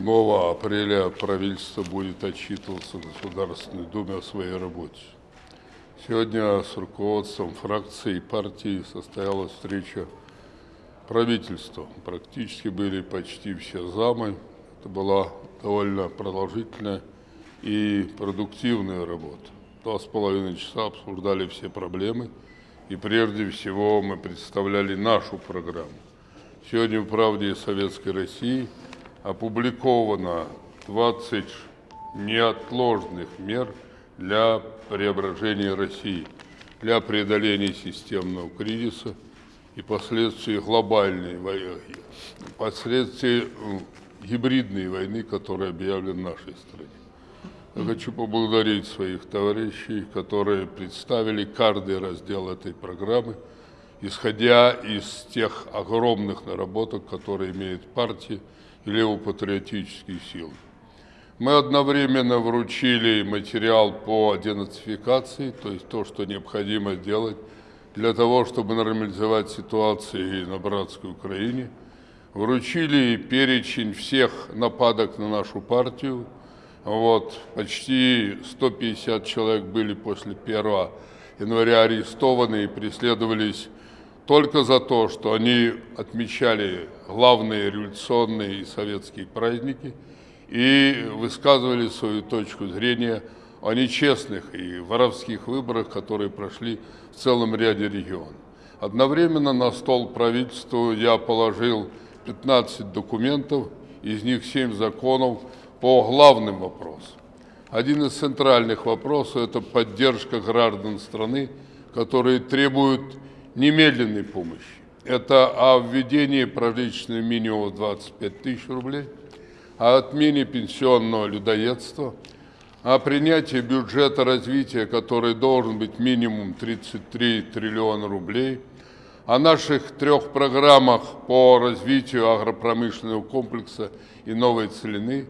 7 апреля правительство будет отчитываться в Государственной Думе о своей работе. Сегодня с руководством фракции и партии состоялась встреча правительства. Практически были почти все замы. Это была довольно продолжительная и продуктивная работа. Два с половиной часа обсуждали все проблемы, и прежде всего мы представляли нашу программу. Сегодня в «Правде Советской России» опубликовано 20 неотложных мер для преображения России, для преодоления системного кризиса и последствий глобальной войны, последствий гибридной войны, которая объявлена нашей стране. Я хочу поблагодарить своих товарищей, которые представили каждый раздел этой программы, исходя из тех огромных наработок, которые имеет партия левопатриотические силы. Мы одновременно вручили материал по денацификации, то есть то, что необходимо сделать для того, чтобы нормализовать ситуацию на братской Украине. Вручили перечень всех нападок на нашу партию. Вот, почти 150 человек были после 1 января арестованы и преследовались только за то, что они отмечали главные революционные и советские праздники и высказывали свою точку зрения о нечестных и воровских выборах, которые прошли в целом ряде регионов. Одновременно на стол правительству я положил 15 документов, из них 7 законов по главным вопросам. Один из центральных вопросов – это поддержка граждан страны, которые требуют немедленной помощи. Это о введении прожиточного минимума 25 тысяч рублей, о отмене пенсионного людоедства, о принятии бюджета развития, который должен быть минимум 33 триллиона рублей, о наших трех программах по развитию агропромышленного комплекса и новой целины,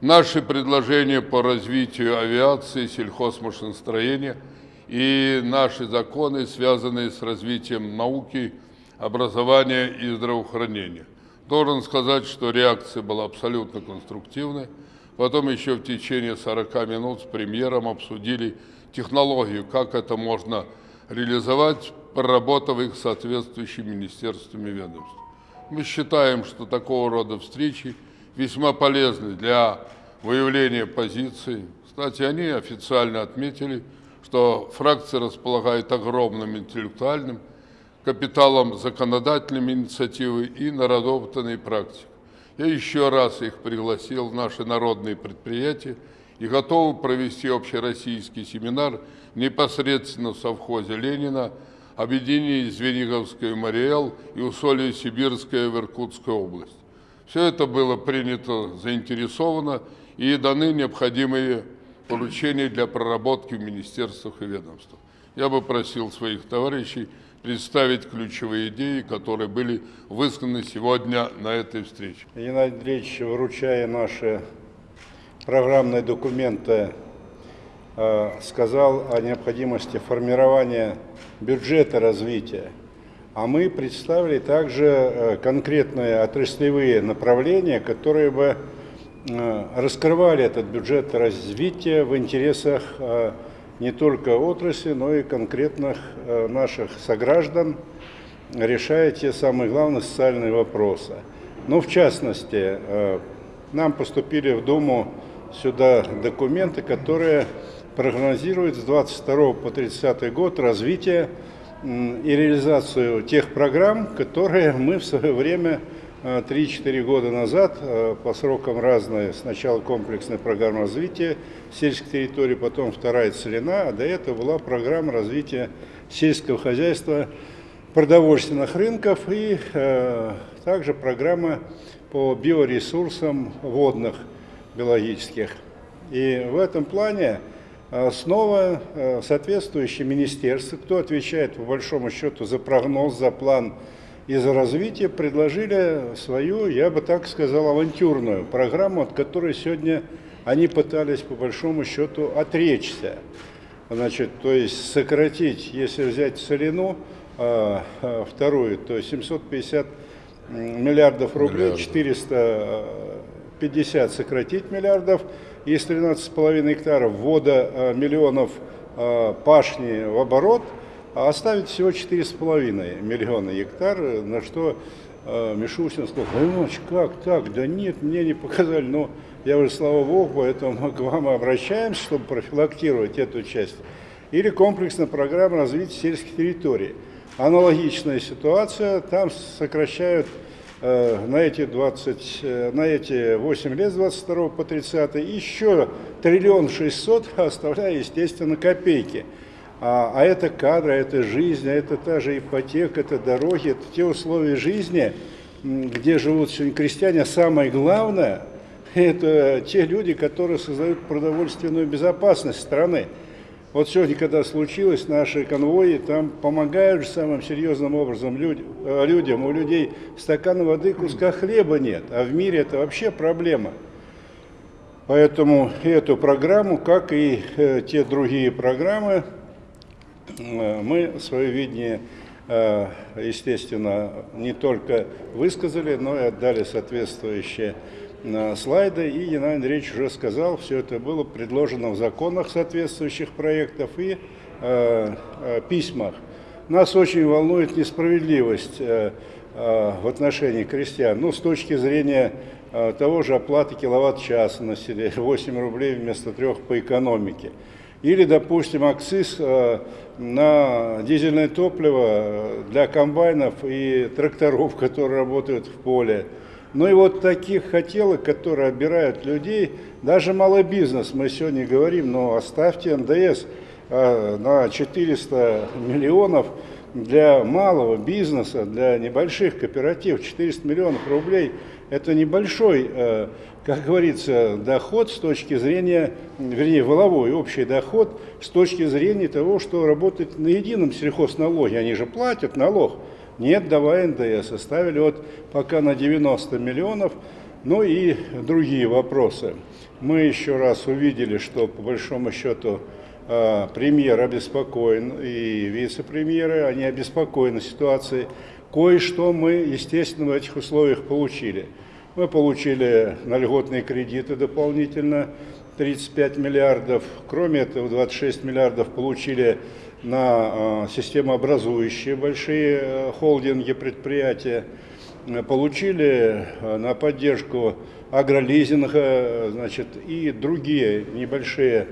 наши предложения по развитию авиации, сельхозмашиностроения – и наши законы, связанные с развитием науки, образования и здравоохранения. Должен сказать, что реакция была абсолютно конструктивной. Потом еще в течение 40 минут с премьером обсудили технологию, как это можно реализовать, проработав их соответствующими министерствами и ведомствами. Мы считаем, что такого рода встречи весьма полезны для выявления позиций. Кстати, они официально отметили, что фракция располагает огромным интеллектуальным капиталом законодательной инициативы и наработанной практикой. Я еще раз их пригласил в наши народные предприятия и готовы провести общероссийский семинар непосредственно в совхозе Ленина, объединении Звениговская Мариэл и Усолье Сибирская в Иркутской области. Все это было принято заинтересовано и даны необходимые поручений для проработки в министерствах и ведомствах. Я бы просил своих товарищей представить ключевые идеи, которые были высказаны сегодня на этой встрече. Геннадий Андреевич, вручая наши программные документы, э, сказал о необходимости формирования бюджета развития. А мы представили также э, конкретные отраслевые направления, которые бы раскрывали этот бюджет развития в интересах э, не только отрасли, но и конкретных э, наших сограждан, решая те самые главные социальные вопросы. Ну, в частности, нам поступили в Думу сюда документы, которые прогнозируют с 22 по 30 год развитие и реализацию тех программ, которые мы в свое время 3-4 года назад э, по срокам разные, сначала комплексная программа развития сельской территории, потом вторая целина, а до этого была программа развития сельского хозяйства, продовольственных рынков и э, также программа по биоресурсам водных биологических. И в этом плане снова соответствующие министерства, кто отвечает по большому счету за прогноз, за план из развития предложили свою, я бы так сказал, авантюрную программу, от которой сегодня они пытались по большому счету отречься. Значит, то есть сократить, если взять целину, а, а, вторую, то 750 миллиардов рублей, Миллиарды. 450 50 сократить миллиардов из 13,5 гектаров, ввода э, миллионов пашни в оборот, а оставить всего 4,5 миллиона гектар, на что э, Мишустин сказал, Иванович, как так? Да нет, мне не показали. Но я уже, слава богу, поэтому мы к вам обращаемся, чтобы профилактировать эту часть. Или комплексная программа развития сельских территорий. Аналогичная ситуация, там сокращают э, на эти 20, э, на эти 8 лет с 22 по 30 еще триллион шестьсот, оставляя, естественно, копейки. А, а это кадры, это жизнь, а это та же ипотека, это дороги, это те условия жизни, где живут сегодня крестьяне. А самое главное, это те люди, которые создают продовольственную безопасность страны. Вот сегодня, когда случилось, наши конвои там помогают самым серьезным образом э, людям. У людей стакана воды, куска хлеба нет, а в мире это вообще проблема. Поэтому эту программу, как и э, те другие программы, мы свое видение, э, естественно, не только высказали, но и отдали соответствующие слайды, и Геннадий Андреевич уже сказал, все это было предложено в законах соответствующих проектов и э, э, письмах. Нас очень волнует несправедливость э, э, в отношении крестьян, ну, с точки зрения э, того же оплаты киловатт-часа на селе, 8 рублей вместо 3 по экономике. Или, допустим, акциз э, на дизельное топливо для комбайнов и тракторов, которые работают в поле, ну и вот таких хотелок, которые обирают людей, даже малый бизнес, мы сегодня говорим, но оставьте НДС э, на 400 миллионов для малого бизнеса, для небольших кооперативов, 400 миллионов рублей – это небольшой, э, как говорится, доход с точки зрения, вернее, воловой общий доход с точки зрения того, что работать на едином сельхозналоге, они же платят налог – нет, давай НДС. Оставили вот пока на 90 миллионов. Ну и другие вопросы. Мы еще раз увидели, что по большому счету премьер обеспокоен и вице-премьеры, они обеспокоены ситуацией. Кое-что мы, естественно, в этих условиях получили. Мы получили на льготные кредиты дополнительно 35 миллиардов. Кроме этого, 26 миллиардов получили на системообразующие большие э, холдинги, предприятия, э, получили э, на поддержку агролизинга значит, и другие небольшие,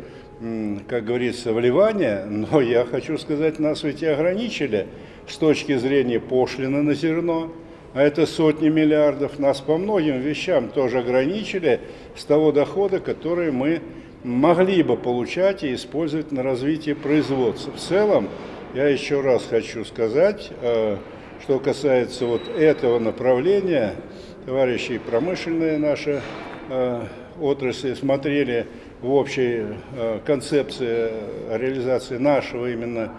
как говорится, вливания. Но я хочу сказать, нас ведь и ограничили с точки зрения пошлины на зерно. А это сотни миллиардов. Нас по многим вещам тоже ограничили с того дохода, который мы могли бы получать и использовать на развитие производства. В целом, я еще раз хочу сказать, э, что касается вот этого направления, товарищи промышленные наши э, отрасли смотрели в общей э, концепции реализации нашего именно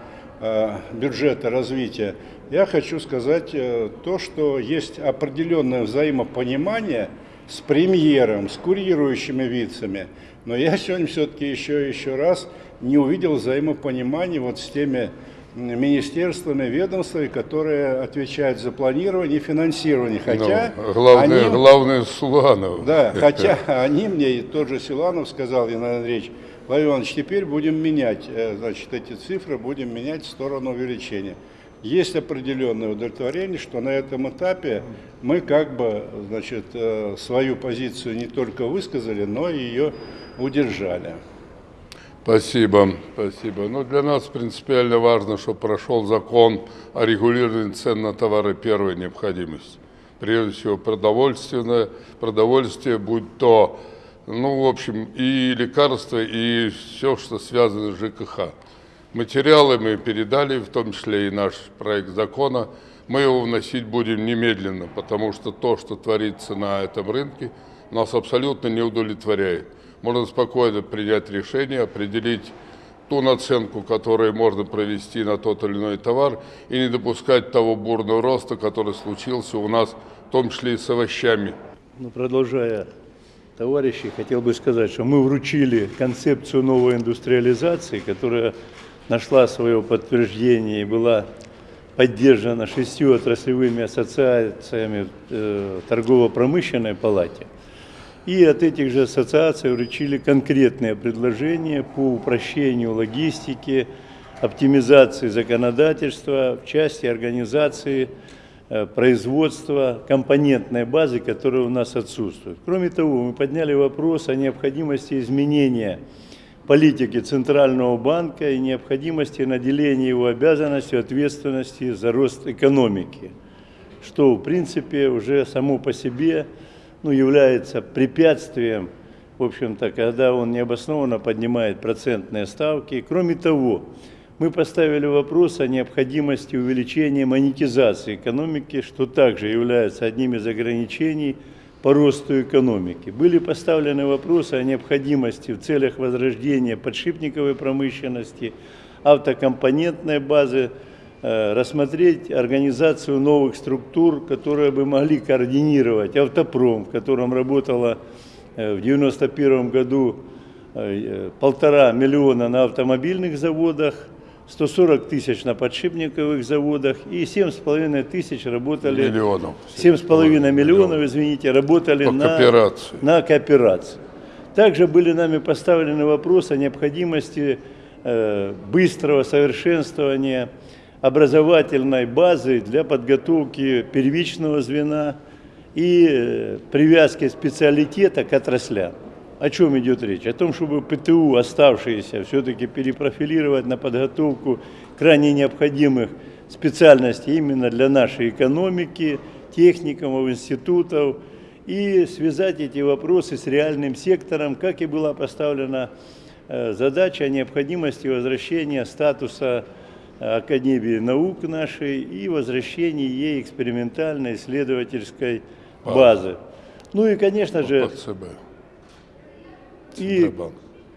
бюджета развития, я хочу сказать то, что есть определенное взаимопонимание с премьером, с курирующими вицами, но я сегодня все-таки еще, еще раз не увидел взаимопонимания вот с теми министерствами, ведомствами, которые отвечают за планирование и финансирование. Ну, хотя ну, главное, они, главное Силуанов. Да, хотя они мне, тот же Силанов сказал, Иван Андреевич, Владимир Иванович, теперь будем менять, э, значит, эти цифры, будем менять в сторону увеличения есть определенное удовлетворение, что на этом этапе мы как бы значит, э, свою позицию не только высказали, но и ее удержали. Спасибо, спасибо. Ну, для нас принципиально важно, чтобы прошел закон о регулировании цен на товары первой необходимости. Прежде всего, продовольственное, продовольствие, будь то, ну, в общем, и лекарства, и все, что связано с ЖКХ. Материалы мы передали, в том числе и наш проект закона. Мы его вносить будем немедленно, потому что то, что творится на этом рынке, нас абсолютно не удовлетворяет. Можно спокойно принять решение, определить ту наценку, которую можно провести на тот или иной товар, и не допускать того бурного роста, который случился у нас, в том числе и с овощами. Ну, продолжая товарищи, хотел бы сказать, что мы вручили концепцию новой индустриализации, которая нашла свое подтверждение и была поддержана шестью отраслевыми ассоциациями э, торгово-промышленной палате. И от этих же ассоциаций вручили конкретные предложения по упрощению логистики, оптимизации законодательства в части организации э, производства компонентной базы, которая у нас отсутствует. Кроме того, мы подняли вопрос о необходимости изменения политики Центрального банка и необходимости наделения его обязанностью ответственности за рост экономики, что в принципе уже само по себе ну, является препятствием, в общем-то, когда он необоснованно поднимает процентные ставки. Кроме того, мы поставили вопрос о необходимости увеличения монетизации экономики, что также является одним из ограничений по росту экономики. Были поставлены вопросы о необходимости в целях возрождения подшипниковой промышленности, автокомпонентной базы, рассмотреть организацию новых структур, которые бы могли координировать автопром, в котором работало э, в 1991 году э, полтора миллиона на автомобильных заводах, 140 тысяч на подшипниковых заводах и 7,5 тысяч работали... Миллионов. 7,5 миллионов, извините, работали По на кооперации. на кооперации. Также были нами поставлены вопросы о необходимости э, быстрого совершенствования образовательной базы для подготовки первичного звена и э, привязки специалитета к отраслям. О чем идет речь? О том, чтобы ПТУ, оставшиеся, все-таки перепрофилировать на подготовку крайне необходимых специальностей именно для нашей экономики, техникумов, институтов, и связать эти вопросы с реальным сектором, как и была поставлена э, задача о необходимости возвращения статуса Академии наук нашей и возвращения ей экспериментальной исследовательской базы. Ну и, конечно же, и,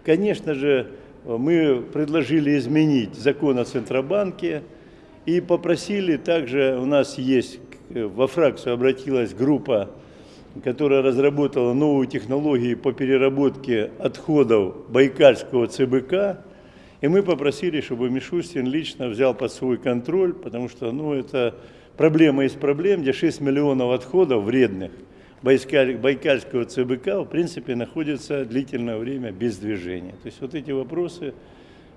конечно же, мы предложили изменить закон о Центробанке и попросили также, у нас есть, во фракцию обратилась группа, которая разработала новую технологию по переработке отходов Байкальского ЦБК, и мы попросили, чтобы Мишустин лично взял под свой контроль, потому что ну, это проблема из проблем, где 6 миллионов отходов вредных Байкаль- Байкальского ЦБК в принципе находится длительное время без движения. То есть вот эти вопросы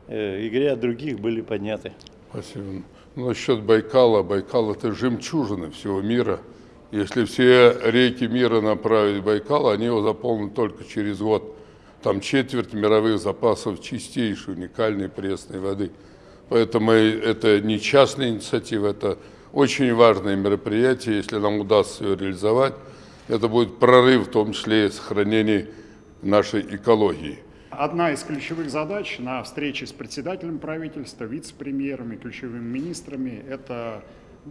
э, и ряд других были подняты. Спасибо. Ну, насчет Байкала. Байкал – это жемчужина всего мира. Если все реки мира направить в Байкал, они его заполнят только через год. Там четверть мировых запасов чистейшей, уникальной пресной воды. Поэтому это не частная инициатива, это очень важное мероприятие. Если нам удастся ее реализовать, это будет прорыв, в том числе и сохранение нашей экологии. Одна из ключевых задач на встрече с председателем правительства, вице-премьерами, ключевыми министрами, это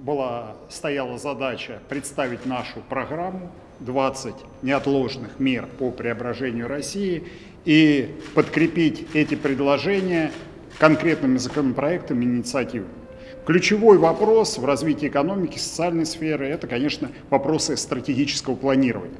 была, стояла задача представить нашу программу 20 неотложных мер по преображению России и подкрепить эти предложения конкретными законопроектами, инициативами. Ключевой вопрос в развитии экономики, социальной сферы – это, конечно, вопросы стратегического планирования.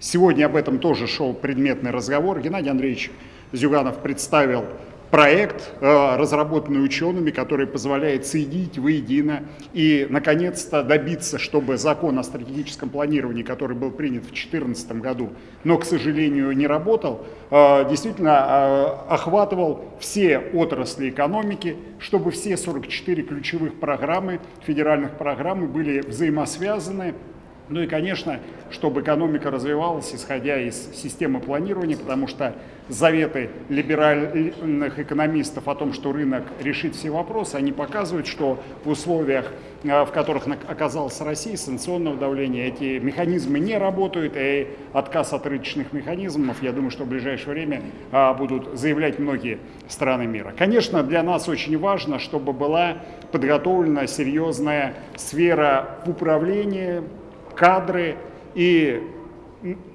Сегодня об этом тоже шел предметный разговор. Геннадий Андреевич Зюганов представил проект, э, разработанный учеными, который позволяет соединить воедино и, наконец-то, добиться, чтобы закон о стратегическом планировании, который был принят в 2014 году, но, к сожалению, не работал, э, действительно э, охватывал все отрасли экономики, чтобы все 44 ключевых программы, федеральных программы были взаимосвязаны, ну и, конечно, чтобы экономика развивалась, исходя из системы планирования, потому что заветы либеральных экономистов о том, что рынок решит все вопросы, они показывают, что в условиях, э, в которых оказалась Россия, санкционного давления, эти механизмы не работают, и отказ от рыночных механизмов, я думаю, что в ближайшее время а, будут заявлять многие страны мира. Конечно, для нас очень важно, чтобы была подготовлена серьезная сфера управления, кадры и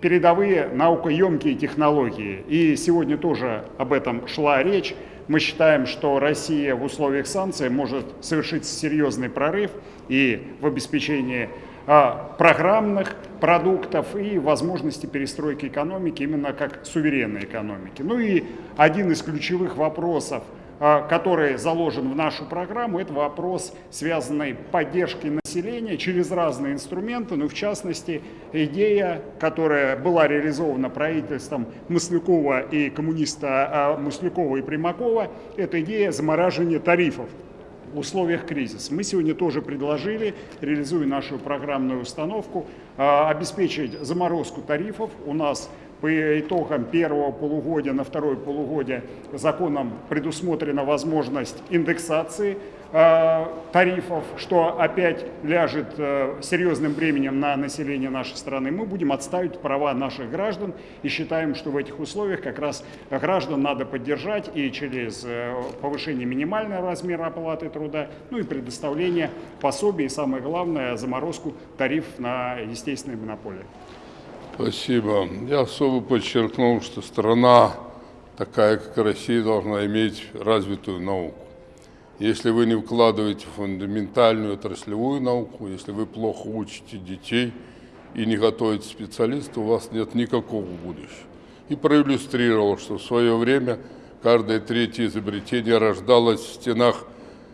передовые наукоемкие технологии. И сегодня тоже об этом шла речь. Мы считаем, что Россия в условиях санкций может совершить серьезный прорыв и в обеспечении а, программных продуктов и возможности перестройки экономики именно как суверенной экономики. Ну и один из ключевых вопросов который заложен в нашу программу, это вопрос, связанный поддержкой населения через разные инструменты, ну, в частности, идея, которая была реализована правительством Маслякова и коммуниста а, Маслякова и Примакова, это идея замораживания тарифов в условиях кризиса. Мы сегодня тоже предложили, реализуя нашу программную установку, а, обеспечить заморозку тарифов. У нас по итогам первого полугодия на второе полугодие законом предусмотрена возможность индексации э, тарифов, что опять ляжет э, серьезным бременем на население нашей страны. Мы будем отставить права наших граждан и считаем, что в этих условиях как раз граждан надо поддержать и через э, повышение минимального размера оплаты труда, ну и предоставление пособий, и самое главное, заморозку тарифов на естественные монополии. Спасибо. Я особо подчеркнул, что страна, такая как Россия, должна иметь развитую науку. Если вы не вкладываете фундаментальную отраслевую науку, если вы плохо учите детей и не готовите специалистов, у вас нет никакого будущего. И проиллюстрировал, что в свое время каждое третье изобретение рождалось в стенах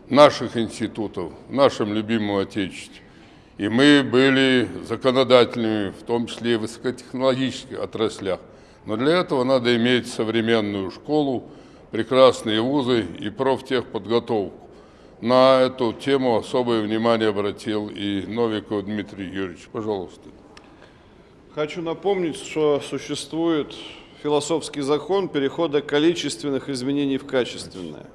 наших институтов, в нашем любимом Отечестве. И мы были законодательными, в том числе и в высокотехнологических отраслях. Но для этого надо иметь современную школу, прекрасные вузы и профтехподготовку. На эту тему особое внимание обратил и Новиков Дмитрий Юрьевич. Пожалуйста. Хочу напомнить, что существует философский закон перехода количественных изменений в качественное.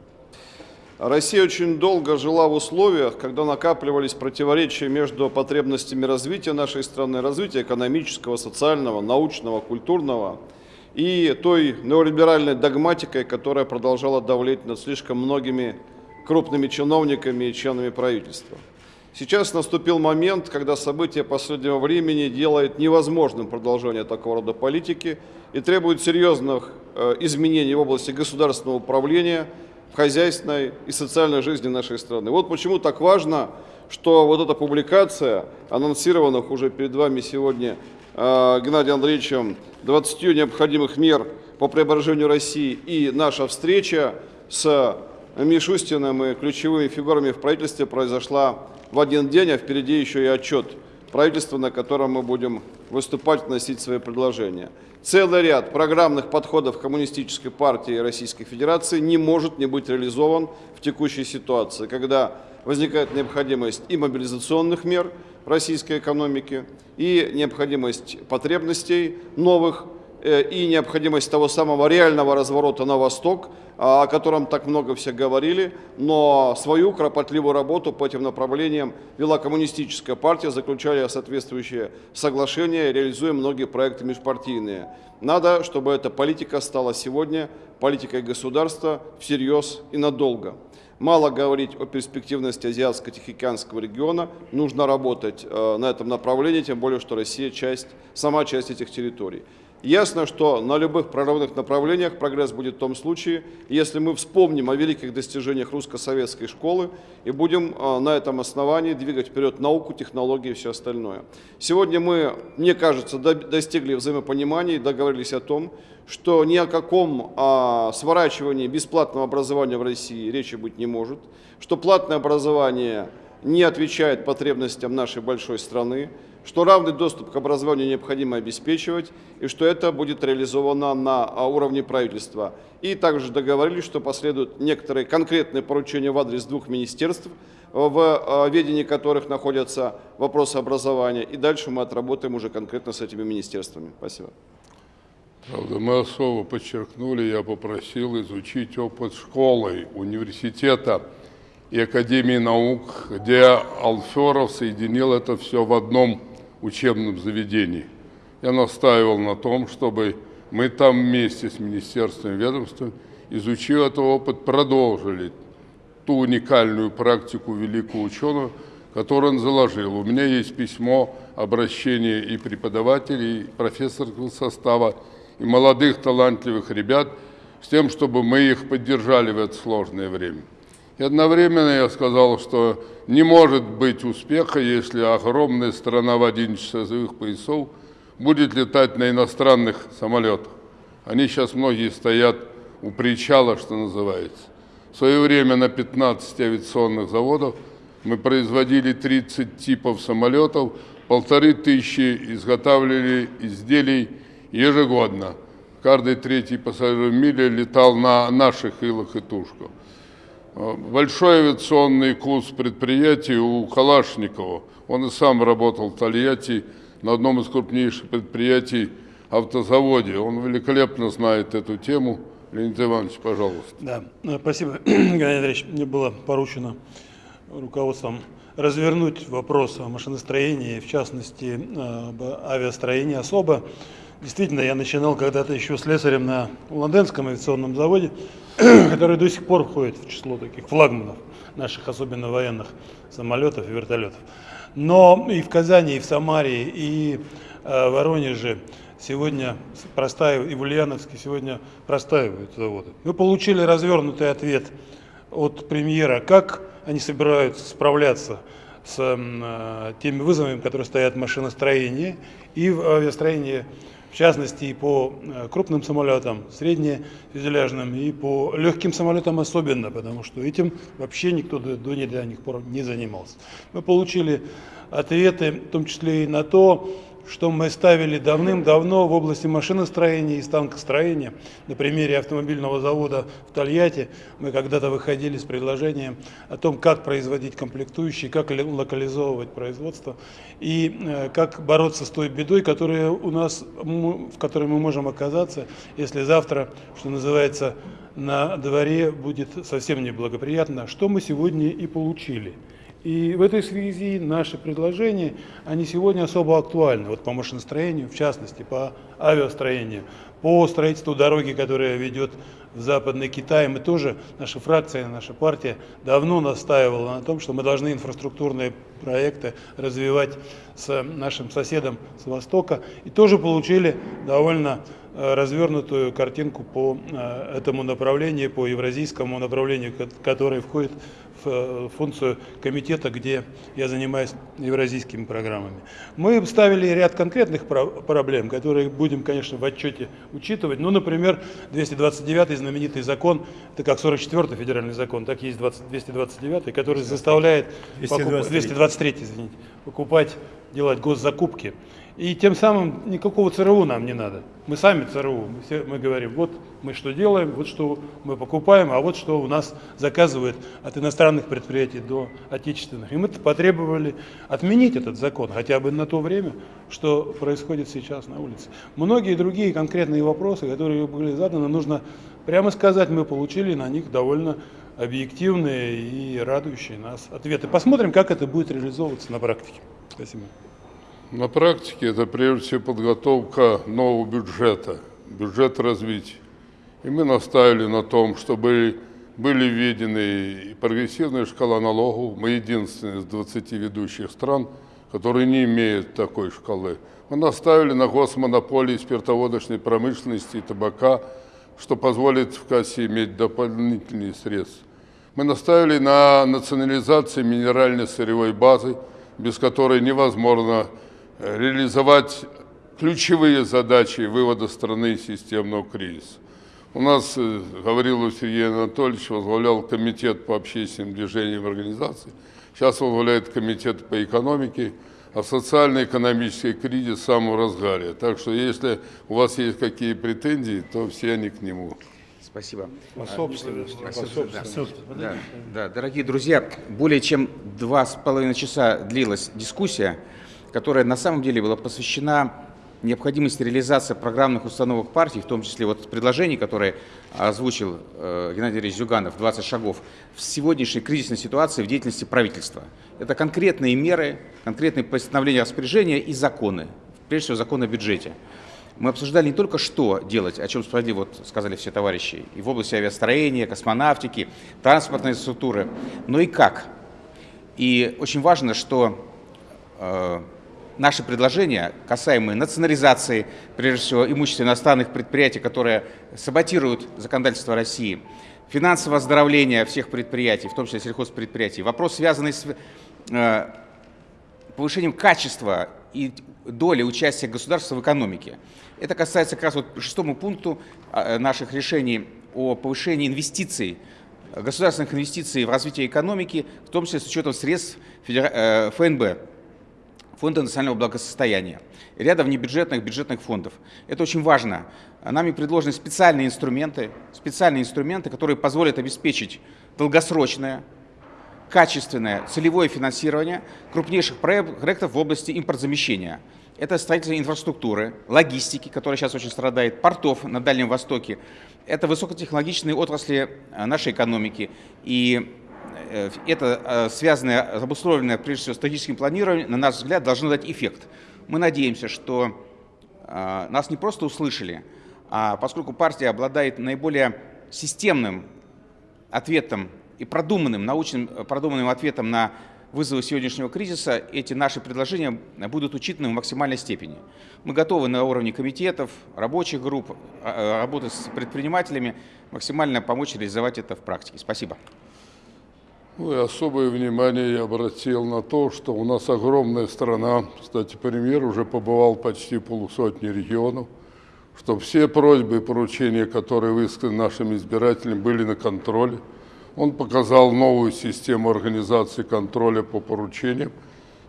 Россия очень долго жила в условиях, когда накапливались противоречия между потребностями развития нашей страны, развития экономического, социального, научного, культурного и той неолиберальной догматикой, которая продолжала давлеть над слишком многими крупными чиновниками и членами правительства. Сейчас наступил момент, когда события последнего времени делают невозможным продолжение такого рода политики и требуют серьезных э, изменений в области государственного управления – хозяйственной и социальной жизни нашей страны. Вот почему так важно, что вот эта публикация, анонсированных уже перед вами сегодня э, Геннадием Андреевичем 20 необходимых мер по преображению России и наша встреча с Мишустиным и ключевыми фигурами в правительстве произошла в один день, а впереди еще и отчет правительства, на котором мы будем выступать, вносить свои предложения. Целый ряд программных подходов Коммунистической партии Российской Федерации не может не быть реализован в текущей ситуации, когда возникает необходимость и мобилизационных мер российской экономике, и необходимость потребностей новых и необходимость того самого реального разворота на восток, о котором так много все говорили, но свою кропотливую работу по этим направлениям вела коммунистическая партия, заключали соответствующие соглашения, реализуя многие проекты межпартийные. Надо, чтобы эта политика стала сегодня политикой государства всерьез и надолго. Мало говорить о перспективности Азиатско-Тихоокеанского региона, нужно работать э, на этом направлении, тем более, что Россия часть, сама часть этих территорий. Ясно, что на любых прорывных направлениях прогресс будет в том случае, если мы вспомним о великих достижениях русско-советской школы и будем а, на этом основании двигать вперед науку, технологии и все остальное. Сегодня мы, мне кажется, достигли взаимопонимания и договорились о том, что ни о каком а, сворачивании бесплатного образования в России речи быть не может, что платное образование не отвечает потребностям нашей большой страны, что равный доступ к образованию необходимо обеспечивать и что это будет реализовано на а, уровне правительства. И также договорились, что последуют некоторые конкретные поручения в адрес двух министерств, в а, ведении которых находятся вопросы образования. И дальше мы отработаем уже конкретно с этими министерствами. Спасибо. Правда, мы особо подчеркнули, я попросил изучить опыт школы, университета и Академии наук, где Алферов соединил это все в одном учебном заведении. Я настаивал на том, чтобы мы там вместе с министерством и ведомством, изучив этот опыт, продолжили ту уникальную практику великого ученого, которую он заложил. У меня есть письмо, обращение и преподавателей, и профессорского состава, и молодых талантливых ребят, с тем, чтобы мы их поддержали в это сложное время. И одновременно я сказал, что не может быть успеха, если огромная страна в 11 часовых поясов будет летать на иностранных самолетах. Они сейчас многие стоят у причала, что называется. В свое время на 15 авиационных заводах мы производили 30 типов самолетов, полторы тысячи изготавливали изделий ежегодно. Каждый третий пассажир в мире летал на наших илах и тушках. Большой авиационный курс предприятий у Калашникова. Он и сам работал в Тольятти на одном из крупнейших предприятий автозаводе. Он великолепно знает эту тему. Леонид Иванович, пожалуйста. Да, э, спасибо, Геннадий Андреевич. Мне было поручено руководством развернуть вопрос о машиностроении, в частности, об авиастроении особо. Действительно, я начинал когда-то еще слесарем на Лондонском авиационном заводе, который до сих пор входит в число таких флагманов наших, особенно военных самолетов и вертолетов. Но и в Казани, и в Самаре, и э, в Воронеже сегодня простаивают, и в Ульяновске сегодня простаивают заводы. Мы получили развернутый ответ от премьера, как они собираются справляться с э, теми вызовами, которые стоят в машиностроении и в авиастроении в частности и по э, крупным самолетам, среднефюзеляжным и по легким самолетам особенно, потому что этим вообще никто до, до недавних пор не занимался. Мы получили ответы, в том числе и на то, что мы ставили давным-давно в области машиностроения и станкостроения. На примере автомобильного завода в Тольятти мы когда-то выходили с предложением о том, как производить комплектующие, как локализовывать производство и э, как бороться с той бедой, которая у нас, в которой мы можем оказаться, если завтра, что называется, на дворе будет совсем неблагоприятно, что мы сегодня и получили. И в этой связи наши предложения, они сегодня особо актуальны, вот по машиностроению, в частности, по авиастроению, по строительству дороги, которая ведет в Западный Китай. Мы тоже, наша фракция, наша партия давно настаивала на том, что мы должны инфраструктурные проекты развивать с нашим соседом с Востока. И тоже получили довольно э, развернутую картинку по э, этому направлению, по евразийскому направлению, которое входит Э, функцию комитета, где я занимаюсь евразийскими программами. Мы ставили ряд конкретных проблем, которые будем, конечно, в отчете учитывать. Ну, например, 229 знаменитый закон, это как 44 федеральный закон, так есть 20, 229, который заставляет 223, покуп... 223 извините, покупать, делать госзакупки. И тем самым никакого ЦРУ нам не надо. Мы сами ЦРУ. Мы, все, мы говорим, вот мы что делаем, вот что мы покупаем, а вот что у нас заказывают от иностранных предприятий до отечественных. И мы потребовали отменить этот закон, хотя бы на то время, что происходит сейчас на улице. Многие другие конкретные вопросы, которые были заданы, нужно прямо сказать, мы получили на них довольно объективные и радующие нас ответы. Посмотрим, как это будет реализовываться на практике. Спасибо. На практике это прежде всего подготовка нового бюджета, бюджет развития. И мы наставили на том, чтобы были введены прогрессивная шкала налогов. Мы единственные из 20 ведущих стран, которые не имеют такой шкалы. Мы наставили на госмонополии спиртоводочной промышленности и табака, что позволит в кассе иметь дополнительные средства. Мы наставили на национализации минеральной сырьевой базы, без которой невозможно реализовать ключевые задачи вывода страны из системного кризиса. У нас, э, говорил Сергей Анатольевич, возглавлял комитет по общественным движениям организации, сейчас возглавляет комитет по экономике, а социально-экономический кризис в самом разгаре. Так что если у вас есть какие претензии, то все они к нему. Спасибо. По собственности. По собственности. Да, да, дорогие друзья, более чем два с половиной часа длилась дискуссия которая на самом деле была посвящена необходимости реализации программных установок партии, в том числе вот предложений, которые озвучил э, Геннадий Ильич Зюганов, 20 шагов, в сегодняшней кризисной ситуации в деятельности правительства. Это конкретные меры, конкретные постановления распоряжения и законы, прежде всего закон о бюджете. Мы обсуждали не только что делать, о чем справедливо вот сказали все товарищи, и в области авиастроения, космонавтики, транспортной инфраструктуры, но и как. И очень важно, что э, наши предложения, касаемые национализации, прежде всего, имущества иностранных предприятий, которые саботируют законодательство России, финансового оздоровления всех предприятий, в том числе сельхозпредприятий, вопрос, связанный с э, повышением качества и доли участия государства в экономике. Это касается как раз вот шестому пункту э, наших решений о повышении инвестиций государственных инвестиций в развитие экономики, в том числе с учетом средств э, ФНБ, Фонда национального благосостояния, ряда внебюджетных бюджетных фондов. Это очень важно. Нами предложены специальные инструменты, специальные инструменты, которые позволят обеспечить долгосрочное, качественное целевое финансирование крупнейших проектов в области импортзамещения. Это строительство инфраструктуры, логистики, которая сейчас очень страдает, портов на Дальнем Востоке. Это высокотехнологичные отрасли э, нашей экономики. И это э, связанное, обусловленное, прежде всего, стратегическим планированием, на наш взгляд, должно дать эффект. Мы надеемся, что нас не просто услышали, а поскольку партия обладает наиболее системным ответом и продуманным, научным э, продуманным ответом на вызовы сегодняшнего кризиса, эти наши предложения будут учитаны в максимальной степени. Мы готовы на уровне комитетов, рабочих групп, э, работать с предпринимателями, максимально помочь реализовать это в практике. Спасибо. Ну и особое внимание я обратил на то, что у нас огромная страна. Кстати, премьер уже побывал почти полусотни регионов, что все просьбы и поручения, которые высказаны нашим избирателям, были на контроле. Он показал новую систему организации контроля по поручениям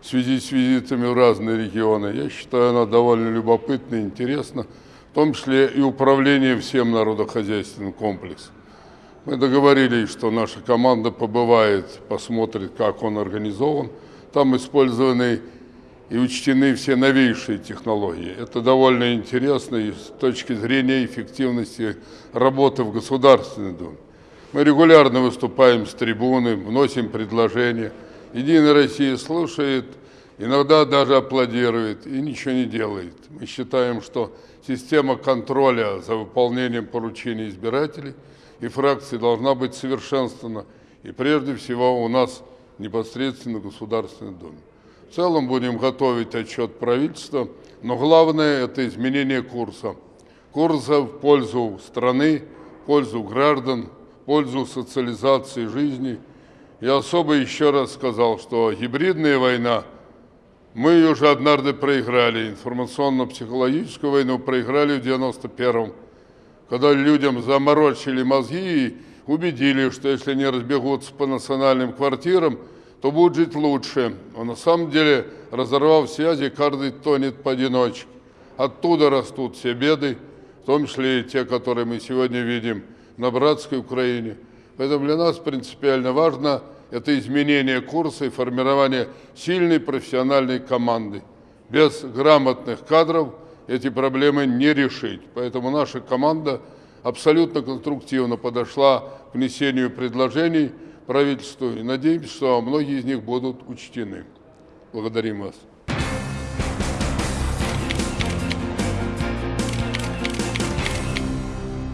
в связи с визитами в разные регионы. Я считаю, она довольно любопытна и интересна, в том числе и управление всем народохозяйственным комплексом. Мы договорились, что наша команда побывает, посмотрит, как он организован. Там использованы и учтены все новейшие технологии. Это довольно интересно и с точки зрения эффективности работы в Государственной Думе. Мы регулярно выступаем с трибуны, вносим предложения. Единая Россия слушает, иногда даже аплодирует и ничего не делает. Мы считаем, что система контроля за выполнением поручений избирателей и фракций должна быть совершенствована. И прежде всего у нас непосредственно в Государственной Думе. В целом будем готовить отчет правительства, но главное это изменение курса. Курса в пользу страны, в пользу граждан, пользу социализации жизни. Я особо еще раз сказал, что гибридная война, мы уже однажды проиграли, информационно-психологическую войну проиграли в 91-м, когда людям заморочили мозги и убедили, что если они разбегутся по национальным квартирам, то будет жить лучше. А на самом деле, разорвав связи, каждый тонет поодиночке. Оттуда растут все беды, в том числе и те, которые мы сегодня видим – на братской Украине. Поэтому для нас принципиально важно это изменение курса и формирование сильной профессиональной команды. Без грамотных кадров эти проблемы не решить. Поэтому наша команда абсолютно конструктивно подошла к внесению предложений правительству и надеемся, что многие из них будут учтены. Благодарим вас.